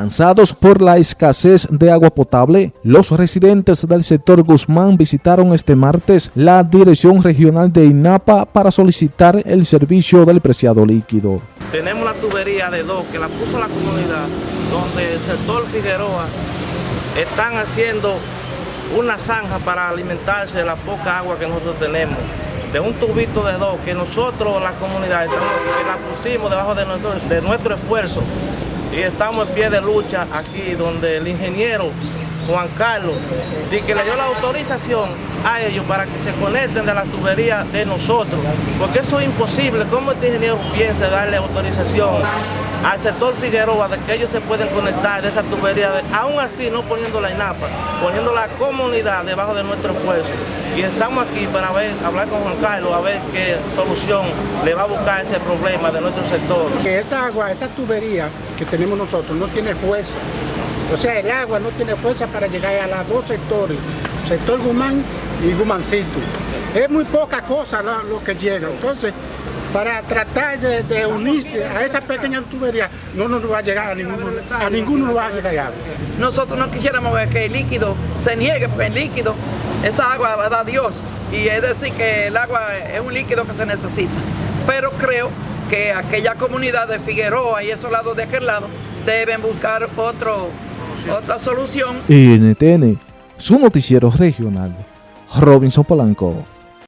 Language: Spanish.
Cansados por la escasez de agua potable, los residentes del sector Guzmán visitaron este martes la Dirección Regional de INAPA para solicitar el servicio del preciado líquido. Tenemos la tubería de dos que la puso la comunidad, donde el sector Figueroa están haciendo una zanja para alimentarse de la poca agua que nosotros tenemos de un tubito de dos que nosotros, la comunidad, estamos, que la pusimos debajo de nuestro, de nuestro esfuerzo y estamos en pie de lucha aquí donde el ingeniero Juan Carlos y que le dio la autorización a ellos para que se conecten de la tubería de nosotros, porque eso es imposible, ¿cómo este ingeniero piensa darle autorización al sector Figueroa de que ellos se pueden conectar esa tubería, aún así no poniendo la INAPA, poniendo la comunidad debajo de nuestro esfuerzo. Y estamos aquí para ver, hablar con Juan Carlos, a ver qué solución le va a buscar ese problema de nuestro sector. Que esa agua, esa tubería que tenemos nosotros no tiene fuerza. O sea, el agua no tiene fuerza para llegar a los dos sectores, sector Gumán y Gumancito. Es muy poca cosa lo, lo que llega. Entonces, para tratar de, unirse a esa pequeña tubería, no nos va a llegar a ninguno, a ninguno nos va a llegar Nosotros no quisiéramos ver que el líquido se niegue, porque el líquido, esa agua la da Dios, y es decir que el agua es un líquido que se necesita. Pero creo que aquella comunidad de Figueroa y esos lados de aquel lado deben buscar otro, otra solución. NTN, su noticiero regional, Robinson Polanco.